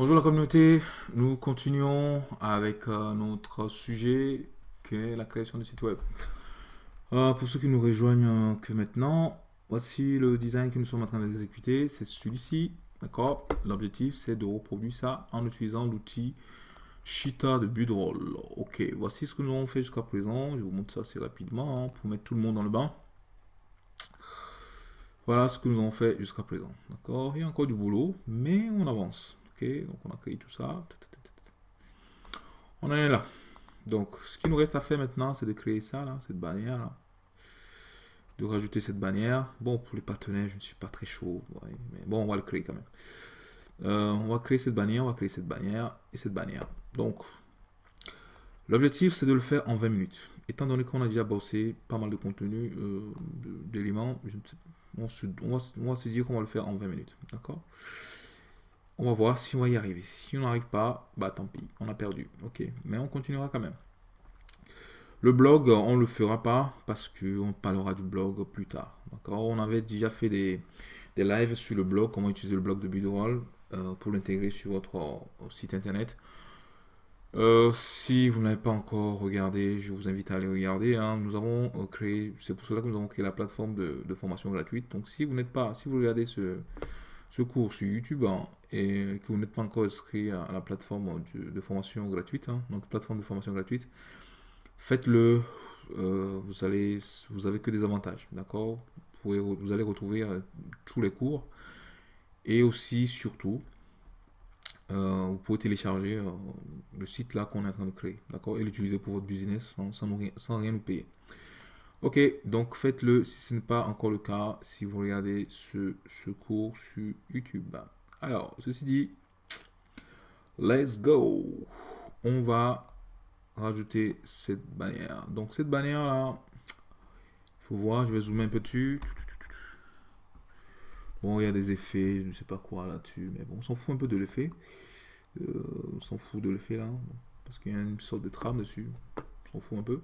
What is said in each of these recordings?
Bonjour la communauté, nous continuons avec euh, notre sujet qui est la création de site web. Euh, pour ceux qui nous rejoignent euh, que maintenant, voici le design que nous sommes en train d'exécuter, c'est celui-ci, d'accord? L'objectif c'est de reproduire ça en utilisant l'outil Shita de Budroll. Ok, voici ce que nous avons fait jusqu'à présent, je vous montre ça assez rapidement hein, pour mettre tout le monde dans le bain. Voilà ce que nous avons fait jusqu'à présent, d'accord? Il y a encore du boulot, mais on avance donc on a créé tout ça. On est là. Donc, ce qui nous reste à faire maintenant, c'est de créer ça, là, cette bannière, là. De rajouter cette bannière. Bon, pour les partenaires, je ne suis pas très chaud. mais bon, on va le créer quand même. Euh, on va créer cette bannière, on va créer cette bannière et cette bannière. Donc, l'objectif, c'est de le faire en 20 minutes. Étant donné qu'on a déjà bossé pas mal de contenu, euh, d'éléments, on, on, on, va se dire qu'on va le faire en 20 minutes. D'accord? On va voir si on va y arriver. Si on n'arrive pas, bah tant pis, on a perdu. Ok, mais on continuera quand même. Le blog, on ne le fera pas parce qu'on parlera du blog plus tard. On avait déjà fait des, des, lives sur le blog, comment utiliser le blog de Budroll euh, pour l'intégrer sur votre euh, site internet. Euh, si vous n'avez pas encore regardé, je vous invite à aller regarder. Hein. Nous avons créé, c'est pour cela que nous avons créé la plateforme de, formation gratuite. Donc si vous n'êtes pas, si vous regardez ce, ce cours sur YouTube hein, et que vous n'êtes pas encore inscrit à, la plateforme de, formation gratuite, hein, donc plateforme de formation gratuite, faites-le. Euh, vous allez, vous avez que des avantages, d'accord vous, allez retrouver euh, tous les cours et aussi surtout euh, vous pouvez télécharger le site là qu'on est en train de créer, d'accord, et l'utiliser pour votre business sans, sans rien nous payer. Ok, donc faites-le si ce n'est pas encore le cas, si vous regardez ce, cours sur YouTube. Alors, ceci dit, let's go. On va rajouter cette bannière. Donc cette bannière là, il faut voir, je vais zoomer un peu dessus. Bon, il y a des effets, je ne sais pas quoi là-dessus, mais bon, on s'en fout un peu de l'effet. Euh, on s'en fout de l'effet là, parce qu'il y a une sorte de trame dessus. On s'en fout un peu.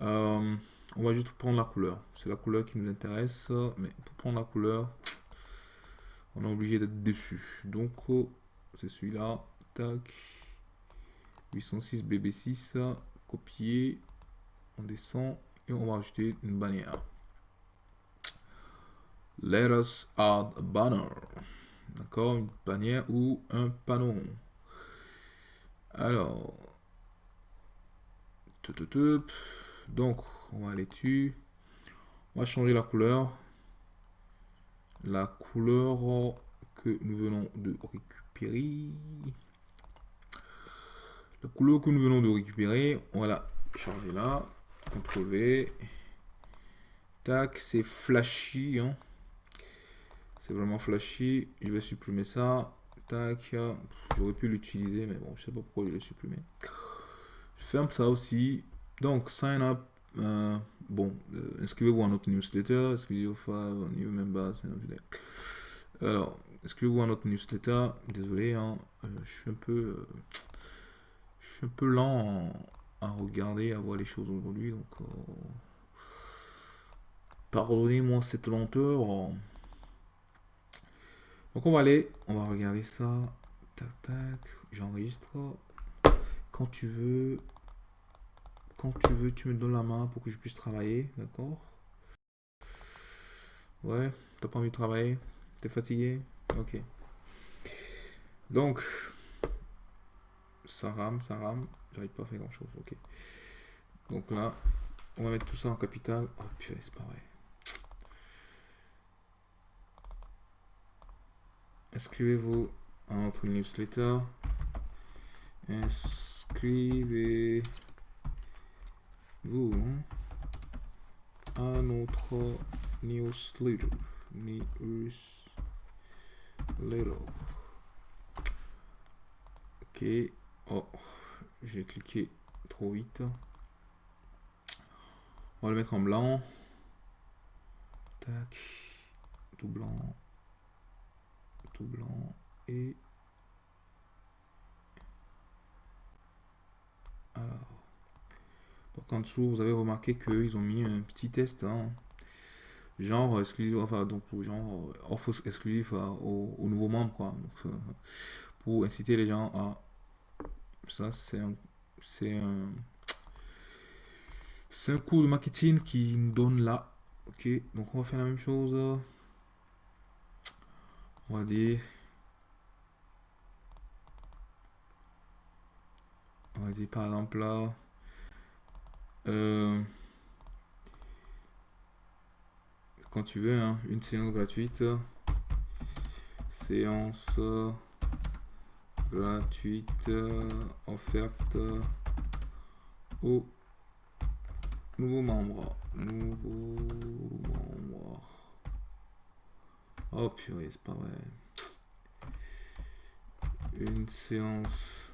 Euh, on va juste prendre la couleur. C'est la couleur qui nous intéresse. Mais pour prendre la couleur, on est obligé d'être dessus. Donc, c'est celui-là. Tac. 806 BB6. Copier. On descend. Et on va ajouter une bannière. Let us add a banner. D'accord Une bannière ou un panneau. Alors. Donc, on va aller dessus. On va changer la couleur. La couleur que nous venons de récupérer. La couleur que nous venons de récupérer, on va la changer là. CTRL. Tac, c'est flashy. Hein. C'est vraiment flashy. Je vais supprimer ça. Tac. J'aurais pu l'utiliser, mais bon, je sais pas pourquoi je l'ai supprimé. Je ferme ça aussi. Donc, sign up euh, bon, euh, inscrivez-vous à notre newsletter, inscrivez-vous à new. Alors, inscrivez-vous à notre newsletter? Désolé, hein, euh, je suis un peu, je suis un peu lent à regarder, à voir les choses aujourd'hui. Donc, pardonnez-moi cette lenteur. Donc, on va aller, on va regarder ça. Tac, tac, j'enregistre. Quand tu veux, quand tu veux, tu me donnes la main pour que je puisse travailler, d'accord? Ouais, t'as pas envie de travailler? T'es fatigué? Ok. Donc, ça rame, ça rame. J'arrive pas à faire grand chose, ok. Donc là, on va mettre tout ça en capital. Oh c'est pas vrai. Inscrivez-vous à notre newsletter. Inscrivez vous à notre newsletter. Newsletter. Ok. Oh, j'ai cliqué trop vite. On va le mettre en blanc. Tac. Tout blanc. Tout blanc. Et en dessous, vous avez remarqué qu'ils ont mis un petit test. Hein. genre exclusif, enfin donc genre offre exclusif aux, nouveaux membres quoi. Pour inciter les gens à ça c'est un c'est un c'est un cours de marketing qui nous donne là. Ok, donc on va faire la même chose. On va dire on va dire par exemple là euh, quand tu veux hein, une séance gratuite. Séance gratuite offerte aux nouveaux membres. Nouveaux membres. Oh purée c'est pas vrai. Une séance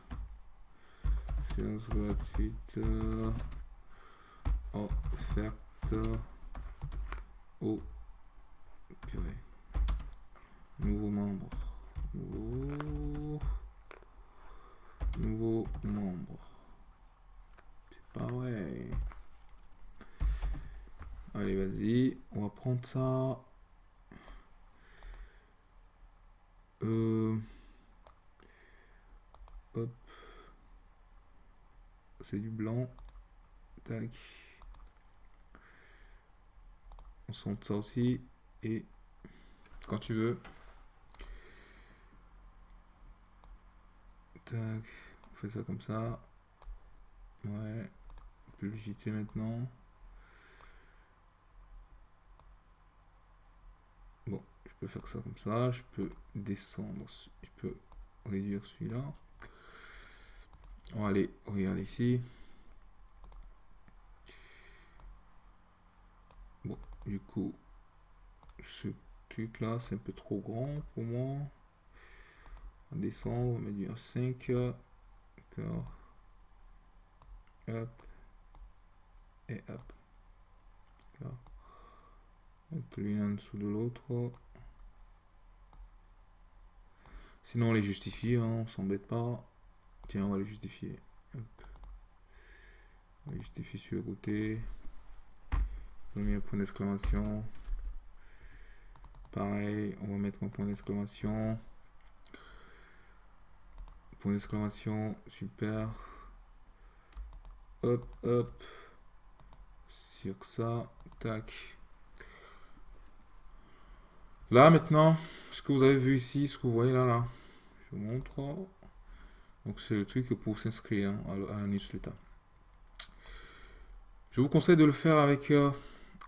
séance gratuite offerte au purée. Nouveau membre. Nouveau membre. C'est pas vrai. Allez vas-y on va prendre ça. Euh, hop. C'est du blanc. Tac on sent ça aussi. Et quand tu veux. On fait ça comme ça. Ouais. Publicité maintenant. Bon je peux faire ça comme ça. Je peux descendre je peux réduire celui-là. On va aller regarder ici Du coup, ce truc là, c'est un peu trop grand pour moi. On descend, on va mettre du 5. Hop. Et hop. Un peu l'une en dessous de l'autre. Sinon, on les justifie, hein, on s'embête pas. Tiens, on va les justifier. On les justifie sur le côté point d'exclamation. Pareil, on va mettre un point d'exclamation. Point d'exclamation, super. Hop, hop. Sur ça, tac. Là maintenant, ce que vous avez vu ici, ce que vous voyez là, là, je vous montre. Donc c'est le truc pour s'inscrire à, la newsletter. Je vous conseille de le faire avec euh,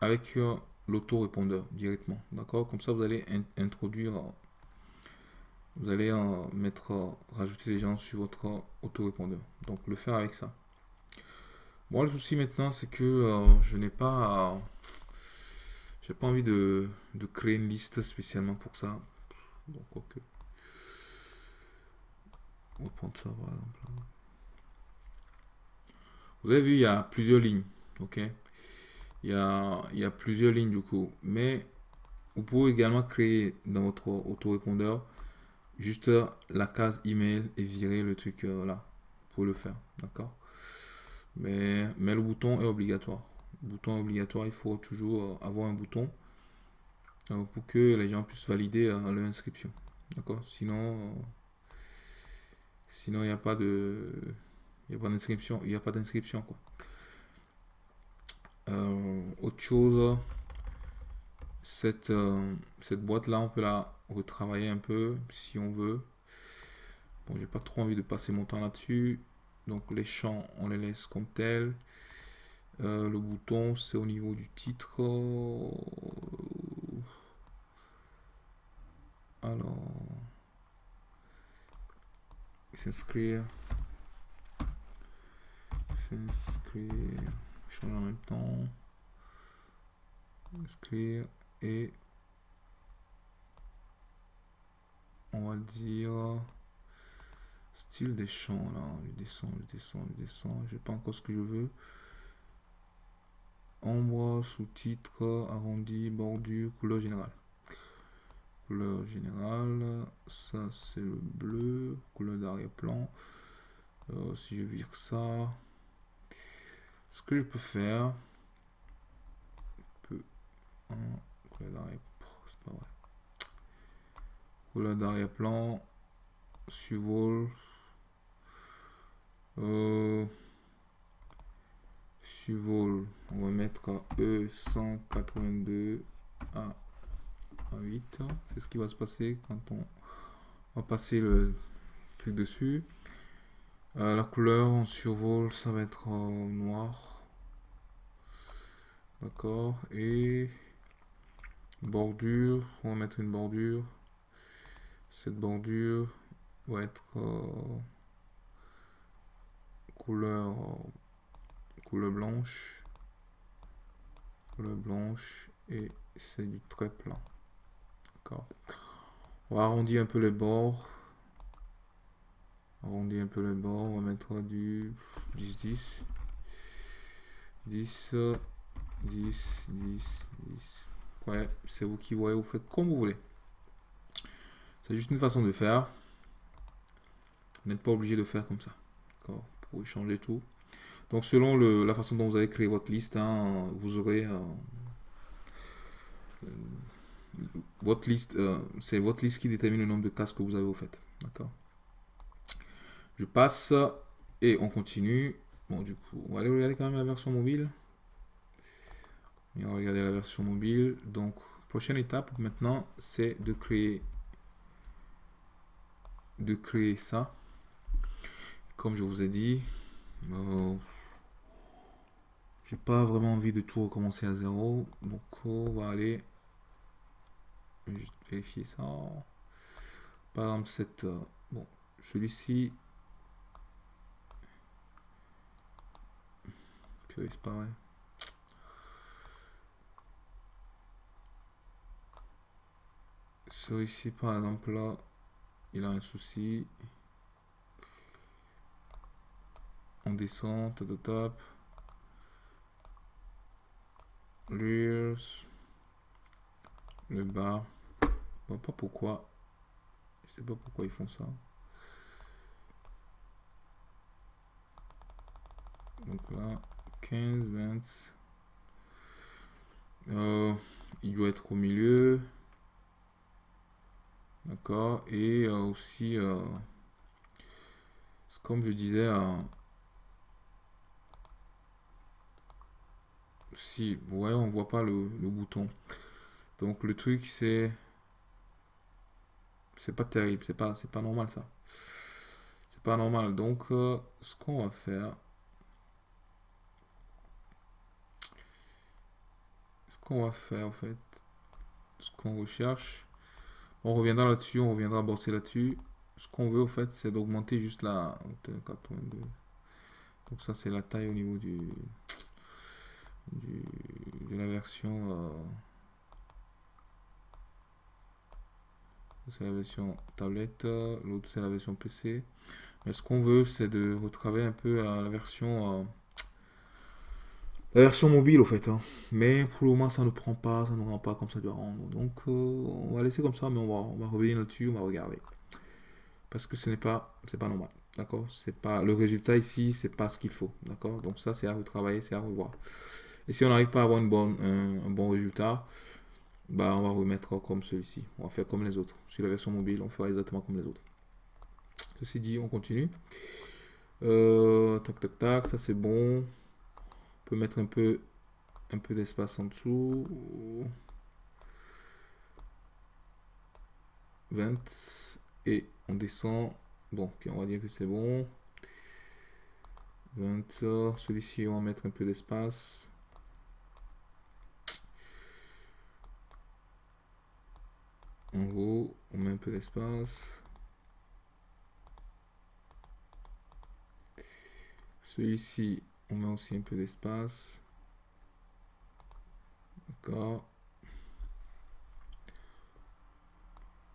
avec euh, l'auto-répondeur directement. D'accord? Comme ça, vous allez introduire, vous allez euh, mettre, euh, rajouter les gens sur votre auto-répondeur. Donc, le faire avec ça. Bon, le souci maintenant, c'est que je n'ai pas, j'ai pas envie de, créer une liste spécialement pour ça. On va prendre ça, par exemple. Vous avez vu, il y a plusieurs lignes. Ok? Il y a, plusieurs lignes du coup. Mais vous pouvez également créer dans votre autorépondeur juste la case email et virer le truc euh, là pour le faire. D'accord? Mais, mais le bouton est obligatoire. Le bouton est obligatoire, il faut toujours euh, avoir un bouton euh, pour que les gens puissent valider leur inscription. D'accord? Sinon, sinon il n'y a pas de. Il a pas d'inscription. Il n'y a pas d'inscription quoi. Euh, autre chose, cette, euh, cette boîte-là, on peut la retravailler un peu si on veut. Bon, j'ai pas trop envie de passer mon temps là-dessus. Donc les champs, on les laisse comme tel. Euh, le bouton, c'est au niveau du titre. Alors, s'inscrire. S'inscrire en même temps. Inscrire et on va dire style des champs là. Je descends, je descends, je descends. J'ai pas encore ce que je veux. Ombre, sous-titre, arrondi, bordure, couleur générale. Couleur générale, ça c'est le bleu, couleur d'arrière-plan. Euh, si je vire ça, ce que je peux faire. Couleur d'arrière-plan. Survol. Euh. On va mettre E182 à, 8. C'est ce qui va se passer quand on va passer le truc dessus. Euh, la couleur en survol, ça va être noir. D'accord. Et bordure, on va mettre une bordure. Cette bordure va être euh, couleur couleur blanche. Couleur blanche et c'est du très plat. D'accord. On va arrondir un peu les bords. Arrondir un peu les bords. On va mettre du 10, 10. 10, 10, 10, 10. Ouais, c'est vous qui voyez, vous faites comme vous voulez. C'est juste une façon de faire. Vous n'êtes pas obligé de faire comme ça. D'accord Vous pouvez changer tout. Donc selon le, la façon dont vous avez créé votre liste, hein, vous aurez euh, euh, votre liste. Euh, c'est votre liste qui détermine le nombre de cases que vous avez au fait. D'accord? Je passe et on continue. Bon du coup, on va aller regarder quand même la version mobile. Et on va regarder la version mobile. Donc, prochaine étape maintenant, c'est de créer de créer ça. Comme je vous ai dit, euh, j'ai pas vraiment envie de tout recommencer à zéro. Donc, on va aller vérifier ça. Par exemple, cette euh, bon, celui-ci. C'est pareil. Celui-ci, par exemple, là, il a un souci. On descend, top, top. Le bas. Je vois pas pourquoi. Je sais pas pourquoi ils font ça. Donc là, 15, 20. Euh, il doit être au milieu. D'accord. Et euh, aussi, euh, comme je disais, si, ouais, on voit pas le, bouton. Donc le truc, c'est, c'est pas terrible, c'est pas, c'est pas normal ça. C'est pas normal. Donc, ce qu'on va faire, va faire en fait, ce qu'on recherche on reviendra là-dessus, on reviendra bosser là-dessus. Ce qu'on veut, au fait, c'est d'augmenter juste la hauteur 82. Donc ça, c'est la taille au niveau du, de la version... Euh, c'est la version tablette, l'autre c'est la version PC. Mais ce qu'on veut, c'est de retravailler un peu la version... La version mobile au fait. Hein. Mais pour le moment ça ne prend pas, ça ne rend pas comme ça doit rendre. Donc euh, on va laisser comme ça, mais on va, on va revenir là-dessus, on va regarder. Parce que ce n'est pas, c'est pas normal. D'accord? C'est pas le résultat ici, c'est pas ce qu'il faut. D'accord? Donc ça c'est à retravailler, c'est à revoir. Et si on n'arrive pas à avoir une bonne, un, bon résultat, bah on va remettre comme celui-ci. On va faire comme les autres. Sur la version mobile, on fera exactement comme les autres. Ceci dit, on continue. Euh, tac tac tac, ça c'est bon mettre un peu, un peu d'espace en dessous. 20 et on descend. Bon, on va dire que c'est bon. 20, celui-ci on va mettre un peu d'espace. En haut, on met un peu d'espace. Celui-ci, on met aussi un peu d'espace. D'accord.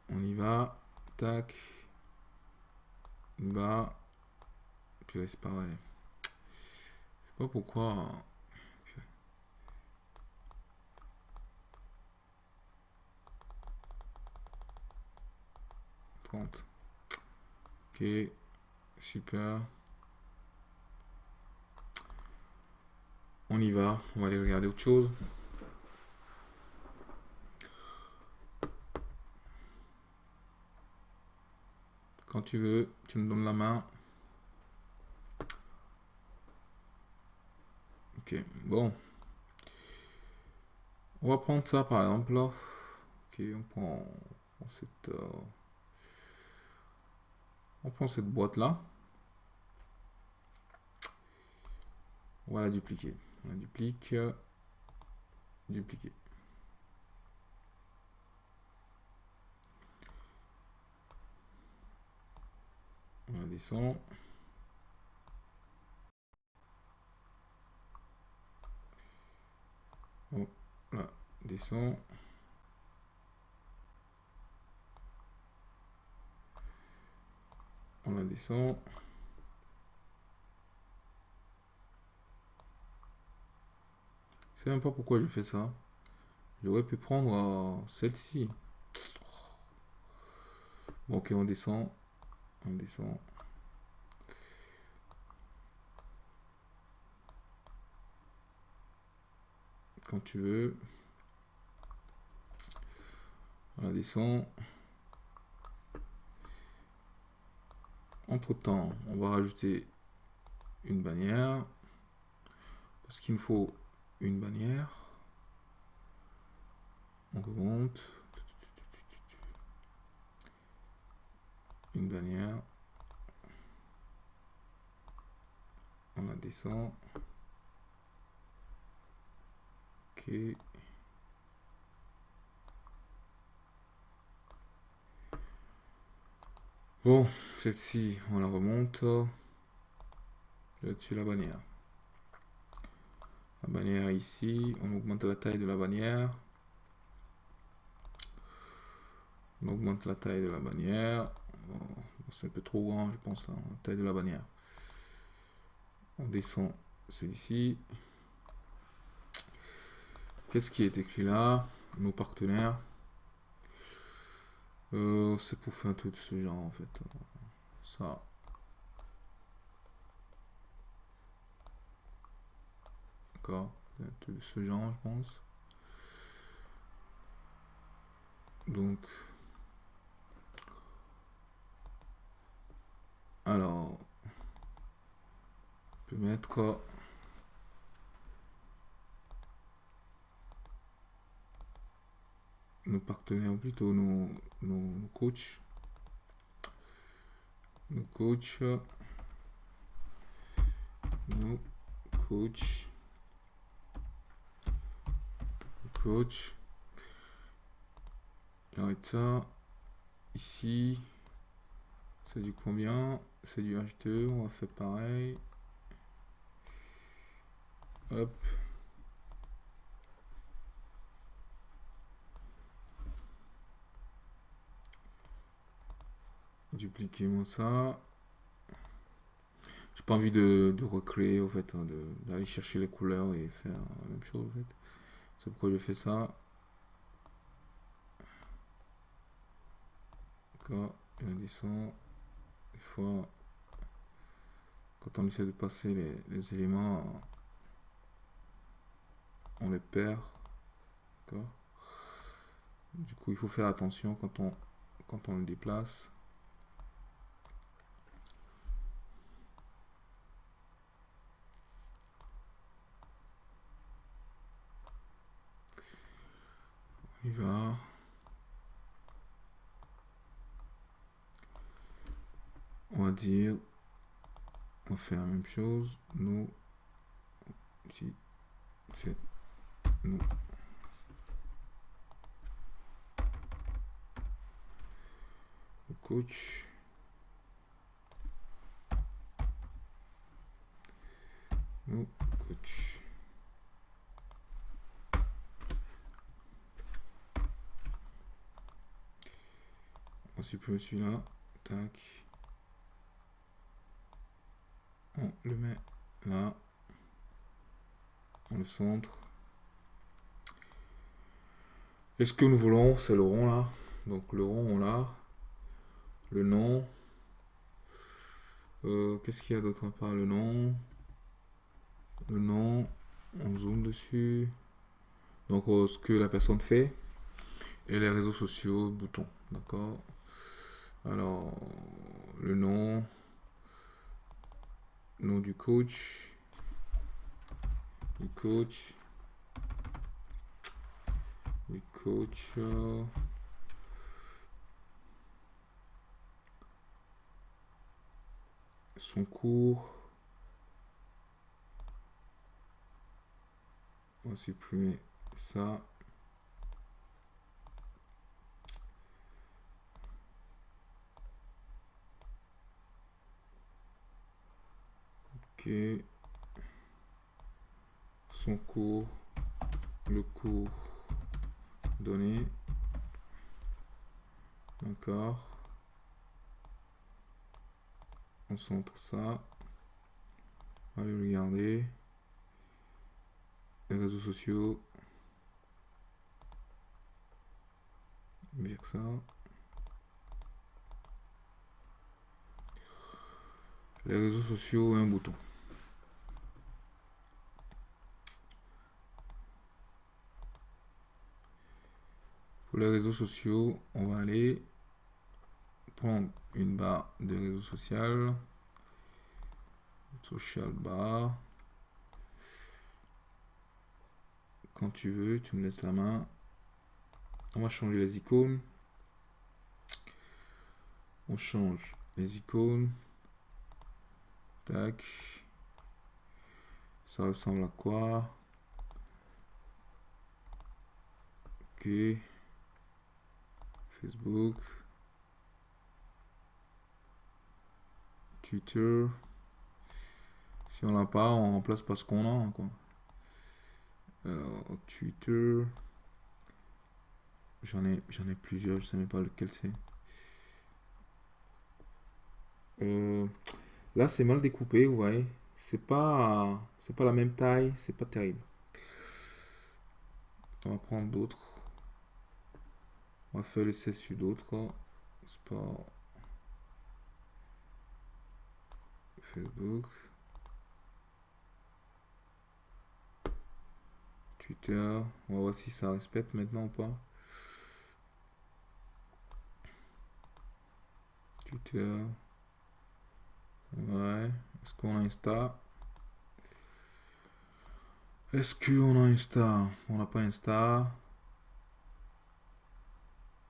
On y va. Tac. Bas. Puis c'est. C'est pas pourquoi. 30. Ok. Super. On y va, on va aller regarder autre chose. Quand tu veux, tu me donnes la main. Ok, bon. On va prendre ça par exemple. Ok, on prend, on prend cette euh, boîte là. On va la dupliquer. On duplique. Dupliquer. On la descend. On la descend. On la descend. Même pas pourquoi je fais ça. J'aurais pu prendre euh, celle-ci. Bon, ok, on descend. On descend. Quand tu veux. On descend. Entre temps, on va rajouter une bannière. Parce qu'il me faut une bannière. On remonte. Une bannière. On la descend. Ok. Bon, celle-ci, on la remonte. Là-dessus, la bannière. Bannière ici, on augmente la taille de la bannière. On augmente la taille de la bannière. C'est un peu trop grand, je pense, la taille de la bannière. On descend celui-ci. Qu'est-ce qui est écrit là? Nos partenaires. Euh, c'est pour faire un truc de ce genre en fait. Ça. Ce genre, je pense. Donc. Alors. On peut mettre. nos partenaires, plutôt nos, nos, coachs. Nos coachs. Nos coachs. Arrête ça. Ici. C'est du combien? C'est du H2. On va faire pareil. Hop. Dupliquez-moi ça. J'ai pas envie de, recréer, en fait, hein, d'aller chercher les couleurs et faire la même chose, en fait. C'est pourquoi je fais ça. Et on. Des fois, quand on essaie de passer les, les éléments, on les perd. Du coup, il faut faire attention quand on, quand on le déplace. il va. On va dire, on fait la même chose. Nous, si c'est nous. Coach. Nous, coach. On supprime celui-là. Tac. On le met là. On le centre. Et ce que nous voulons, c'est le rond là? Donc le rond, on l'a. Le nom. Euh, qu'est-ce qu'il y a d'autre à part le nom? Le nom. On zoome dessus. Donc euh, ce que la personne fait. Et les réseaux sociaux, bouton. D'accord? Alors, le nom, nom du coach, du coach, du coach, euh, son cours. On va supprimer ça. Son cours, le cours donné. D'accord. On centre ça. Allez regarder. Les réseaux sociaux. Bien ça. Les réseaux sociaux et un bouton. Pour les réseaux sociaux, on va aller prendre une barre de réseau social. Social bar. Quand tu veux, tu me laisses la main. On va changer les icônes. On change les icônes. Tac. Ça ressemble à quoi? Ok. Facebook. Twitter. Si on l'a pas, on remplace pas ce qu'on a. Quoi. Twitter. J'en ai, j'en ai plusieurs, je sais même pas lequel c'est. Euh, là, c'est mal découpé, vous voyez. C'est pas, c'est pas la même taille, c'est pas terrible. On va prendre d'autres. On va faire le sur d'autres. Sport. Facebook. Twitter. On va voir si ça respecte maintenant ou pas. Twitter. Ouais. Est-ce qu'on a Insta? Est-ce qu'on a Insta? On n'a pas Insta.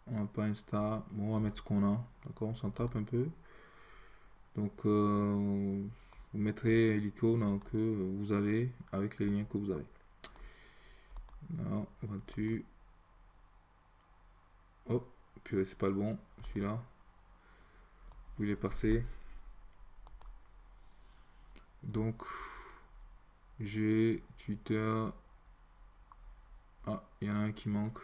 On n'a pas Insta. Bon, on va mettre ce qu'on a. D'accord On s'en tape un peu. Donc, euh, vous mettrez l'icône que vous avez avec les liens que vous avez. Non, vois-tu Oh, puis c'est pas le bon, celui-là. Il est passé Donc, j'ai Twitter. Ah, il y en a un qui manque.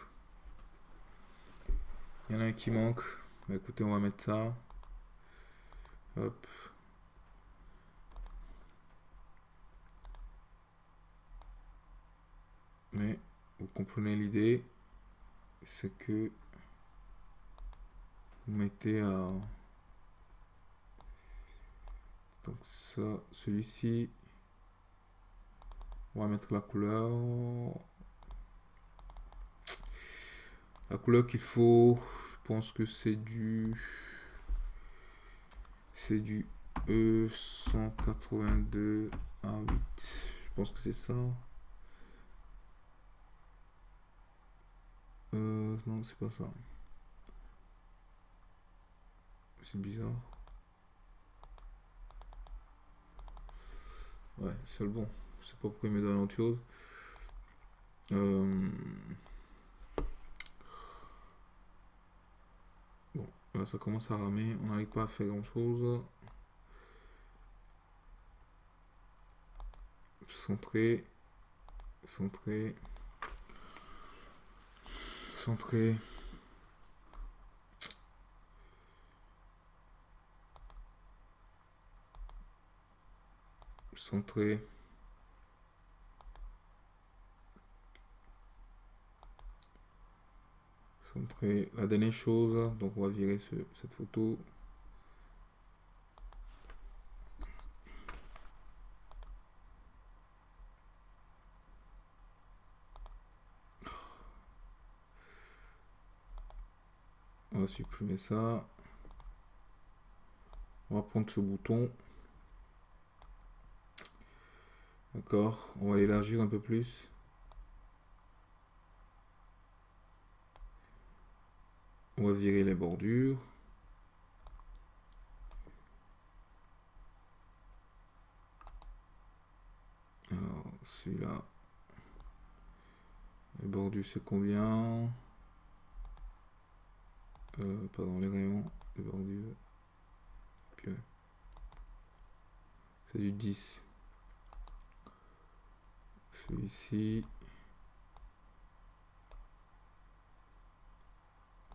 Il y en a un qui manque. Bah, écoutez, on va mettre ça. Hop. Mais vous comprenez l'idée, c'est que vous mettez à donc ça, celui-ci, on va mettre la couleur. La couleur qu'il faut, je pense que c'est du c'est du E182 a 8. Je pense que c'est ça. Euh, non, c'est pas ça. C'est bizarre. Ouais, c'est le bon. Je sais pas pourquoi il me donne autre chose. Euh, bon, là ça commence à ramer. On n'arrive pas à faire grand chose. Centré. Centré centré. Centré. La dernière chose, donc on va virer cette photo. supprimer ça. On va prendre ce bouton. D'accord, on va l'élargir un peu plus. On va virer les bordures. Alors, celui-là. Les bordures, c'est combien? Euh, Pardon, les rayons, les bordures. C'est du 10. Celui-ci.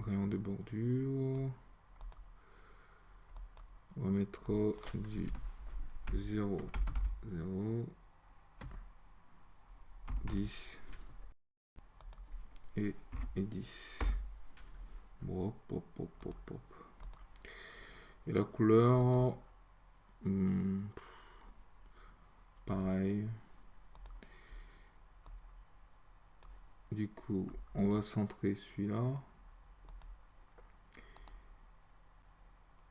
Rayon de bordure. On va mettre du 0, 0, 10 et, et 10. Bon, hop, hop, hop, hop, Et la couleur, hmm, pareil. Du coup, on va centrer celui-là.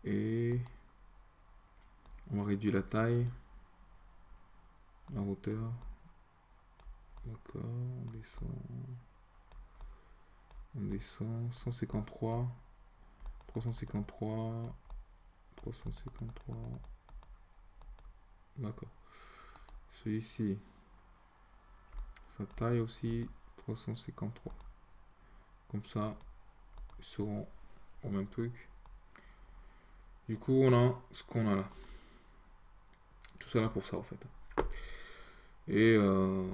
Et on va réduire la taille, la hauteur. D'accord, on descend. On descend. 153. 353. 353. D'accord. Celui-ci. Sa taille aussi. 353. Comme ça, ils seront au même truc. Du coup, on a ce qu'on a là. Tout ça là pour ça, en fait. Et euh,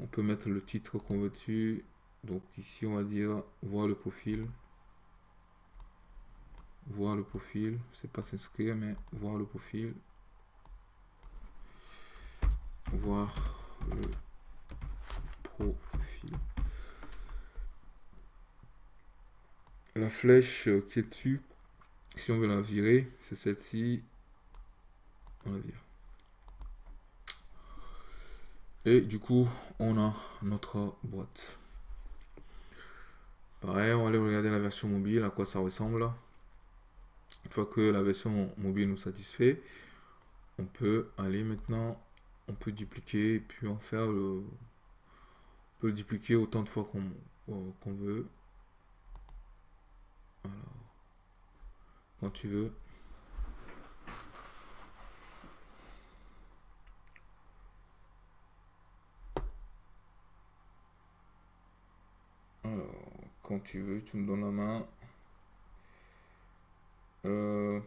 on peut mettre le titre qu'on veut dessus. Donc ici, on va dire voir le profil. Voir le profil. C'est pas s'inscrire, mais voir le profil. Voir le profil. La flèche qui est dessus, si on veut la virer, c'est celle-ci. On la vire. Et du coup, on a notre boîte. Pareil, on va aller regarder la version mobile, à quoi ça ressemble. Une fois que la version mobile nous satisfait, on peut aller maintenant, on peut dupliquer et puis en faire le... On peut le dupliquer autant de fois qu'on veut. Alors, quand tu veux. quand tu veux, tu me donnes la main. Euh,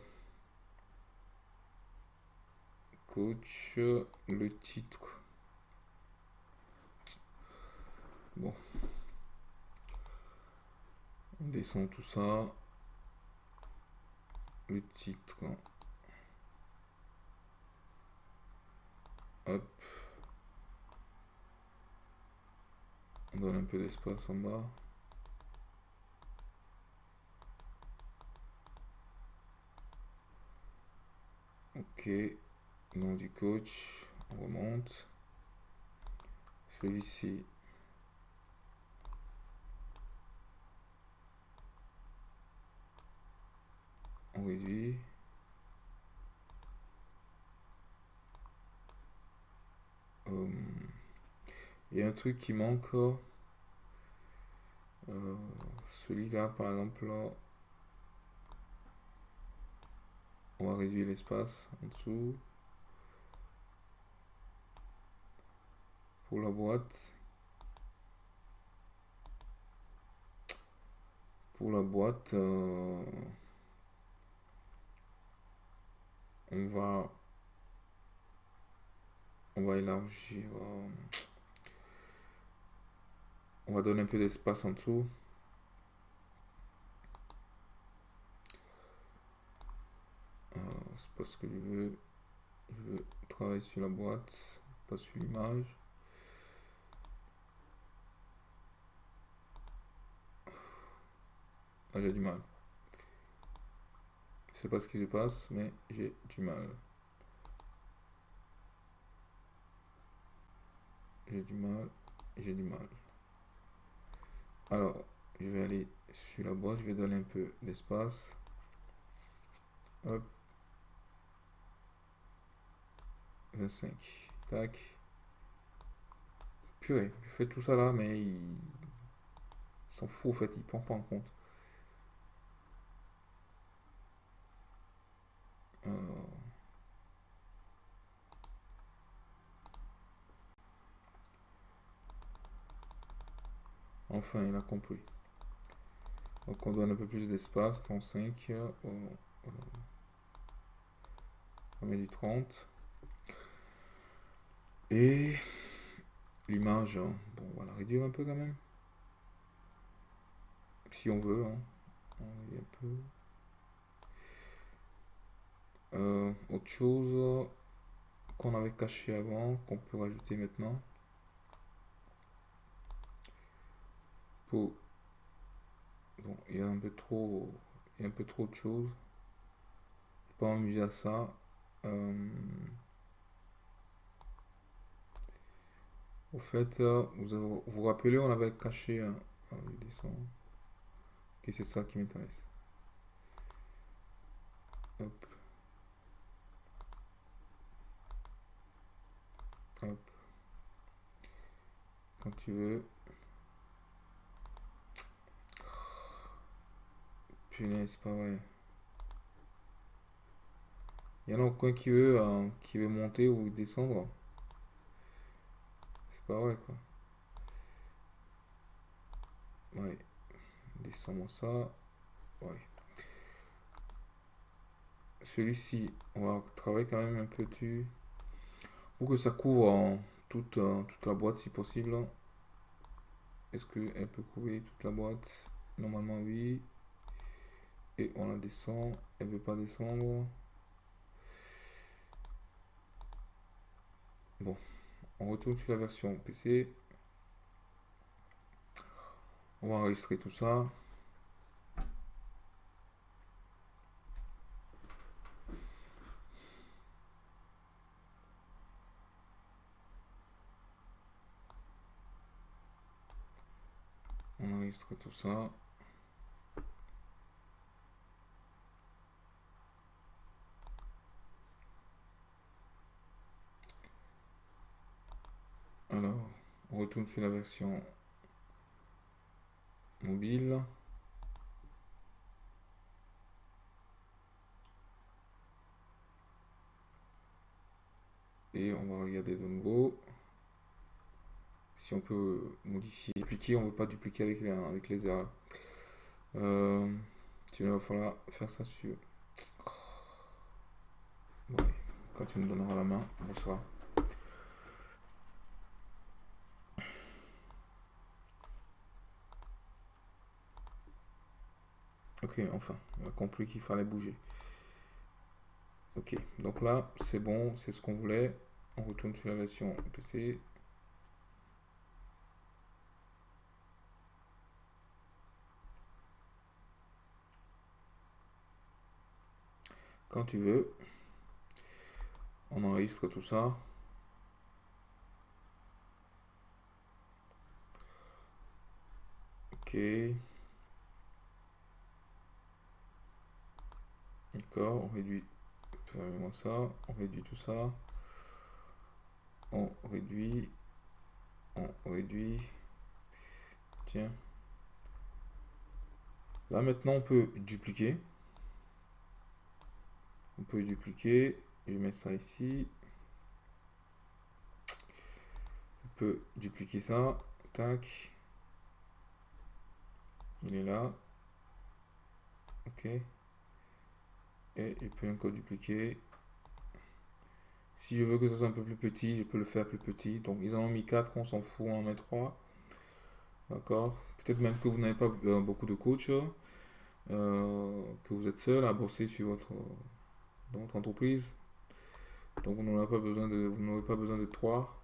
coach, le titre. Bon. On descend tout ça. Le titre. Hop. On donne un peu d'espace en bas. Ok, nom du coach, on remonte. Celui-ci. On réduit. Il y a un truc qui manque. Euh, celui-là, par exemple, On va réduire l'espace en dessous. Pour la boîte. Pour la boîte, euh, on va on va élargir. Euh, on va donner un peu d'espace en dessous. c'est parce que je veux, je veux travailler sur la boîte, pas sur l'image. Ah, j'ai du mal. Pas ce qui se passe, mais j'ai du mal. J'ai du mal, j'ai du mal. Alors, je vais aller sur la boîte, je vais donner un peu d'espace. Hop. 25. Tac. Purée, je fais tout ça là, mais il s'en fout en fait, il prend pas en compte. Euh. Enfin, il a compris. Donc on donne un peu plus d'espace, 35. On met du 30. Et l'image, hein. bon, on va la réduire un peu quand même. Si on veut. Hein. un peu. Euh, autre chose qu'on avait caché avant, qu'on peut rajouter maintenant. Pour... Bon, il y a un peu trop, il y a un peu trop de choses. Pas amuser à ça. Euh, au fait, euh, vous vous, rappelez, on avait caché un... Ah, ok, c'est ça qui m'intéresse. Hop. Quand tu veux. Punaise, pas vrai. Il y en a aucun qui veut, euh, qui veut monter ou descendre. C'est pas vrai, quoi. Ouais. Descendons ça. Ouais. Celui-ci, on va travailler quand même un peu dessus. Pour que ça couvre toute, euh, toute la boîte si possible. Est-ce qu'elle peut couvrir toute la boîte? Normalement, oui. Et on la descend. Elle veut pas descendre. Bon, on retourne sur la version PC. On va enregistrer tout ça. Tout ça. on retourne sur la version mobile. Et on va regarder de nouveau. Si on peut modifier, dupliquer, on ne veut pas dupliquer avec les, avec les erreurs. Euh, il va falloir faire ça sur... quand tu me donneras la main, bonsoir. Ok, enfin, on a compris qu'il fallait bouger. Ok, donc là, c'est bon, c'est ce qu'on voulait. On retourne sur la version PC. Quand tu veux, on enregistre tout ça. Ok. D'accord, on réduit. Ça, on réduit tout ça, on réduit, on réduit, tiens. Là maintenant on peut dupliquer, on peut dupliquer, je mets ça ici, on peut dupliquer ça, tac, il est là, ok. Et je peux encore dupliquer. Si je veux que ça soit un peu plus petit je peux le faire plus petit. Donc ils en ont mis 4 on s'en fout on en met 3 d'accord. Peut-être même que vous n'avez pas euh, beaucoup de coach euh, que vous êtes seul à bosser sur votre, votre entreprise donc vous n'aurez pas besoin de vous n'aurez pas besoin de 3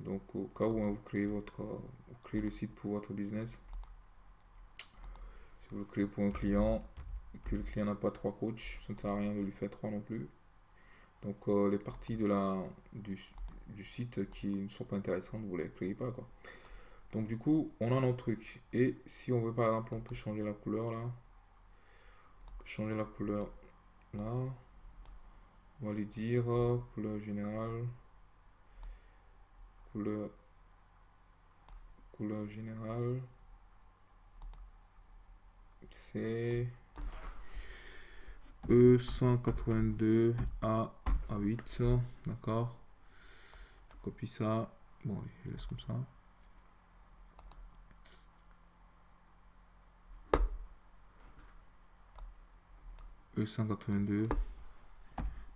donc au cas où hein, vous créez votre créez le site pour votre business si vous le créez pour un client que le client n'a pas trois coachs, ça ne sert à rien de lui faire trois non plus. Donc euh, les parties de la, du, site qui ne sont pas intéressantes, vous les créez pas. Quoi. Donc du coup, on a notre truc. Et si on veut par exemple, on peut changer la couleur là. Changer la couleur là. On va lui dire couleur générale. Couleur. Couleur générale. C'est E182 A, A8. D'accord? Copie ça. Bon, je laisse comme ça. E182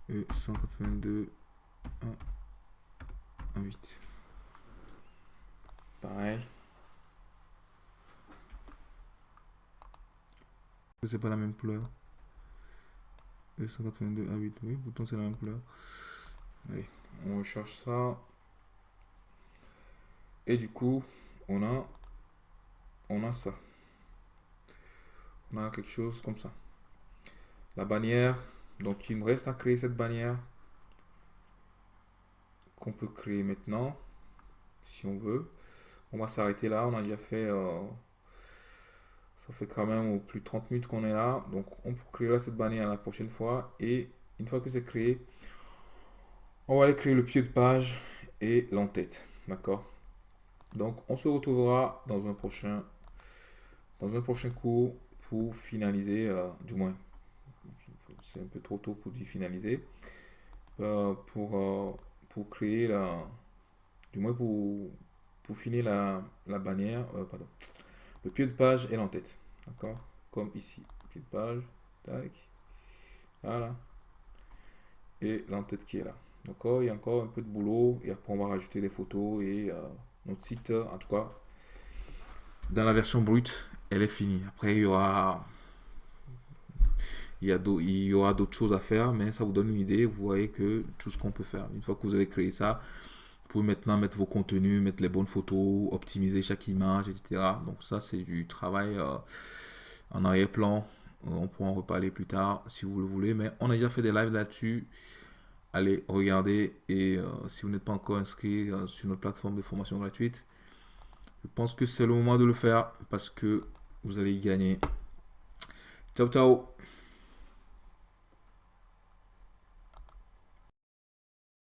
E182 1, 8 pareil. C'est pas la même couleur? E182 A8 oui pourtant c'est la même couleur. Allez on recherche ça. Et du coup on a on a ça. On a quelque chose comme ça la bannière. Donc il me reste à créer cette bannière qu'on peut créer maintenant si on veut. On va s'arrêter là. On a déjà fait... Euh, ça fait quand même plus de 30 minutes qu'on est là. Donc on peut créer cette bannière la prochaine fois. Et une fois que c'est créé, on va aller créer le pied de page et l'entête. D'accord? Donc on se retrouvera dans un prochain, dans un prochain cours pour finaliser, euh, du moins c'est un peu trop tôt pour y finaliser. Euh, pour, euh, pour créer la. Du moins pour, pour finir la, la bannière. Euh, pardon. Le pied de page et l'entête. D'accord? Comme ici. Pied de page. Tac. Voilà. Et l'entête qui est là. D'accord? Il y a encore un peu de boulot. Et après, on va rajouter des photos. Et notre site, en tout cas, dans la version brute, elle est finie. Après, il y aura il y, aura d'autres choses à faire, mais ça vous donne une idée. Vous voyez que tout ce qu'on peut faire. Une fois que vous avez créé ça, vous pouvez maintenant mettre vos contenus, mettre les bonnes photos, optimiser chaque image, etc. Donc ça, c'est du travail euh, en arrière-plan. Euh, on pourra en reparler plus tard si vous le voulez. Mais on a déjà fait des lives là-dessus. Allez, regardez. Et euh, si vous n'êtes pas encore inscrit sur notre plateforme de formation gratuite, je pense que c'est le moment de le faire parce que vous allez y gagner. Ciao, ciao